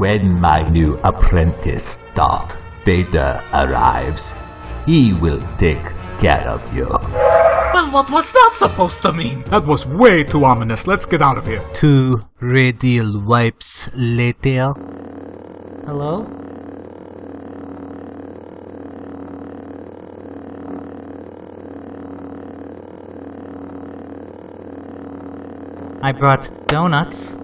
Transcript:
When my new apprentice, Darth Vader, arrives, he will take care of you. Well, what was that supposed to mean? That was way too ominous. Let's get out of here. Two radial wipes later. Hello? I brought donuts.